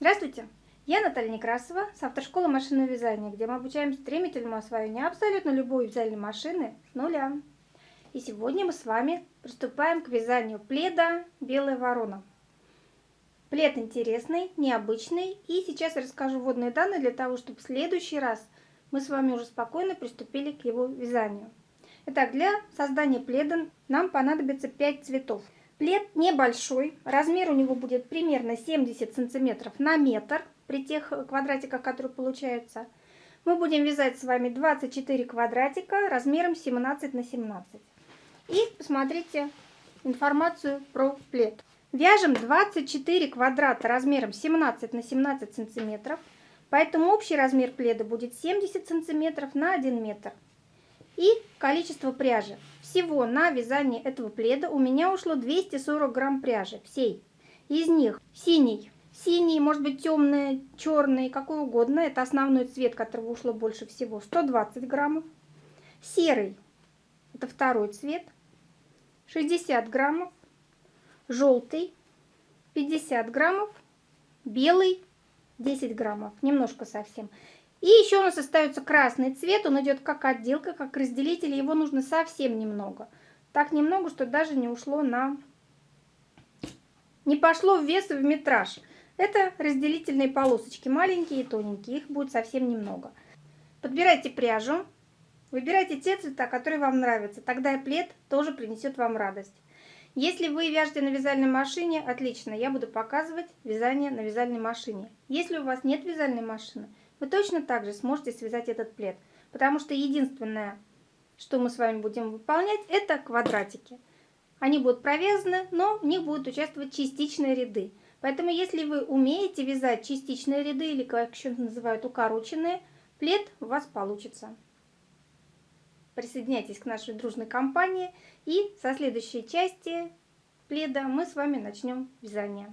Здравствуйте! Я Наталья Некрасова с автошколы машинного вязания, где мы обучаем стремительному освоению абсолютно любой вязальной машины с нуля. И сегодня мы с вами приступаем к вязанию пледа «Белая ворона». Плед интересный, необычный, и сейчас я расскажу вводные данные для того, чтобы в следующий раз мы с вами уже спокойно приступили к его вязанию. Итак, для создания пледа нам понадобится 5 цветов. Плед небольшой, размер у него будет примерно 70 сантиметров на метр при тех квадратиках, которые получаются. Мы будем вязать с вами 24 квадратика размером 17 на 17. И посмотрите информацию про плед. Вяжем 24 квадрата размером 17 на 17 сантиметров, поэтому общий размер пледа будет 70 сантиметров на 1 метр. И количество пряжи. Всего на вязание этого пледа у меня ушло 240 грамм пряжи, всей. Из них синий, синий, может быть темный, черный, какой угодно. Это основной цвет, которого ушло больше всего, 120 граммов. Серый, это второй цвет, 60 граммов. Желтый, 50 граммов. Белый, 10 граммов, немножко совсем. И еще у нас остается красный цвет, он идет как отделка, как разделитель, его нужно совсем немного. Так немного, что даже не ушло на... Не пошло в вес и в метраж. Это разделительные полосочки, маленькие и тоненькие, их будет совсем немного. Подбирайте пряжу, выбирайте те цвета, которые вам нравятся, тогда и плед тоже принесет вам радость. Если вы вяжете на вязальной машине, отлично, я буду показывать вязание на вязальной машине. Если у вас нет вязальной машины, вы точно так же сможете связать этот плед. Потому что единственное, что мы с вами будем выполнять, это квадратики. Они будут провязаны, но в них будут участвовать частичные ряды. Поэтому если вы умеете вязать частичные ряды, или как еще называют укороченные, плед у вас получится. Присоединяйтесь к нашей дружной компании. И со следующей части пледа мы с вами начнем вязание.